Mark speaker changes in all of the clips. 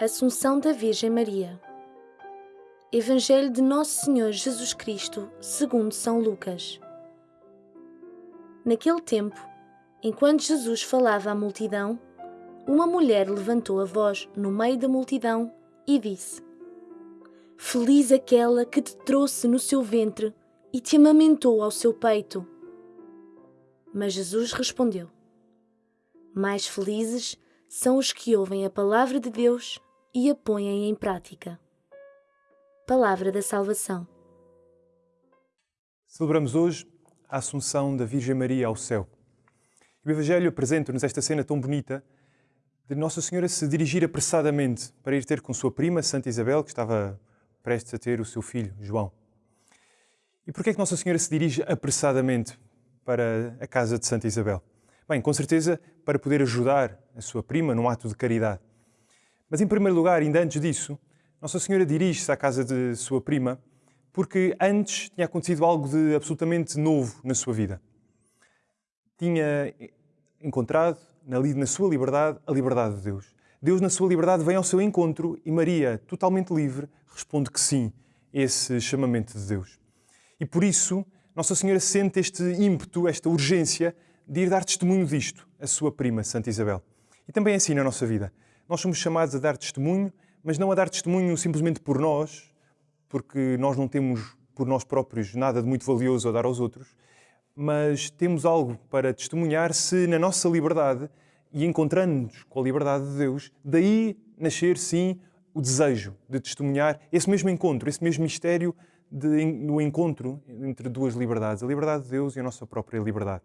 Speaker 1: Assunção da Virgem Maria Evangelho de Nosso Senhor Jesus Cristo, segundo São Lucas Naquele tempo, enquanto Jesus falava à multidão, uma mulher levantou a voz no meio da multidão e disse: Feliz aquela que te trouxe no seu ventre e te amamentou ao seu peito. Mas Jesus respondeu: Mais felizes são os que ouvem a palavra de Deus e a põem em prática. Palavra da Salvação.
Speaker 2: Celebramos hoje a Assunção da Virgem Maria ao céu. O Evangelho apresenta-nos esta cena tão bonita de Nossa Senhora se dirigir apressadamente para ir ter com sua prima, Santa Isabel, que estava prestes a ter o seu filho, João. E porquê é que Nossa Senhora se dirige apressadamente para a casa de Santa Isabel? Bem, com certeza para poder ajudar a sua prima num ato de caridade. Mas, em primeiro lugar, ainda antes disso, Nossa Senhora dirige-se à casa de sua prima porque antes tinha acontecido algo de absolutamente novo na sua vida. Tinha encontrado, na sua liberdade, a liberdade de Deus. Deus, na sua liberdade, vem ao seu encontro e Maria, totalmente livre, responde que sim a esse chamamento de Deus. E por isso, Nossa Senhora sente este ímpeto, esta urgência de ir dar testemunho disto à sua prima, Santa Isabel. E também é assim na nossa vida. Nós somos chamados a dar testemunho, mas não a dar testemunho simplesmente por nós, porque nós não temos por nós próprios nada de muito valioso a dar aos outros, mas temos algo para testemunhar se na nossa liberdade e encontrando-nos com a liberdade de Deus, daí nascer sim o desejo de testemunhar esse mesmo encontro, esse mesmo mistério de, no encontro entre duas liberdades, a liberdade de Deus e a nossa própria liberdade.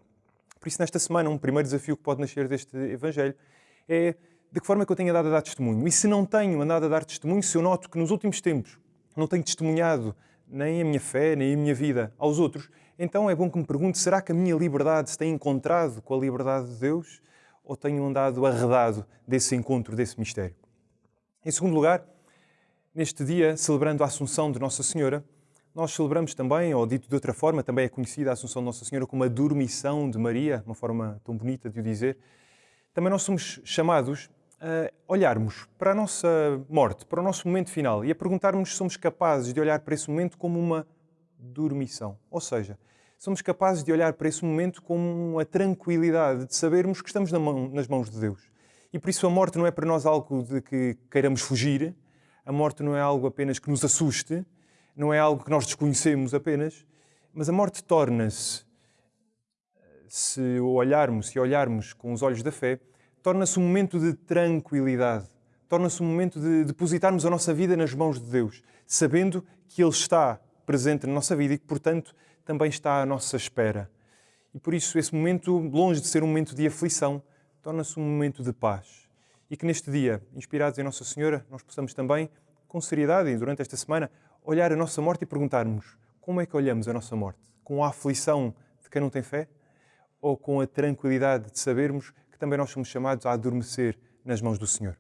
Speaker 2: Por isso, nesta semana, um primeiro desafio que pode nascer deste Evangelho é de que forma é que eu tenho andado a dar testemunho. E se não tenho andado a dar testemunho, se eu noto que nos últimos tempos não tenho testemunhado nem a minha fé, nem a minha vida aos outros, então é bom que me pergunte: será que a minha liberdade se tem encontrado com a liberdade de Deus ou tenho andado arredado desse encontro, desse mistério? Em segundo lugar, neste dia, celebrando a Assunção de Nossa Senhora, nós celebramos também, ou dito de outra forma, também é conhecida a Assunção de Nossa Senhora como a dormição de Maria, uma forma tão bonita de o dizer. Também nós somos chamados olharmos para a nossa morte, para o nosso momento final e a perguntarmos se somos capazes de olhar para esse momento como uma dormição. Ou seja, somos capazes de olhar para esse momento com a tranquilidade de sabermos que estamos nas mãos de Deus. E por isso a morte não é para nós algo de que queiramos fugir, a morte não é algo apenas que nos assuste, não é algo que nós desconhecemos apenas, mas a morte torna-se, se olharmos, se olharmos com os olhos da fé, torna-se um momento de tranquilidade, torna-se um momento de depositarmos a nossa vida nas mãos de Deus, sabendo que Ele está presente na nossa vida e que, portanto, também está à nossa espera. E por isso, esse momento, longe de ser um momento de aflição, torna-se um momento de paz. E que neste dia, inspirados em Nossa Senhora, nós possamos também, com seriedade e durante esta semana, olhar a nossa morte e perguntarmos como é que olhamos a nossa morte? Com a aflição de quem não tem fé? Ou com a tranquilidade de sabermos também nós somos chamados a adormecer nas mãos do Senhor.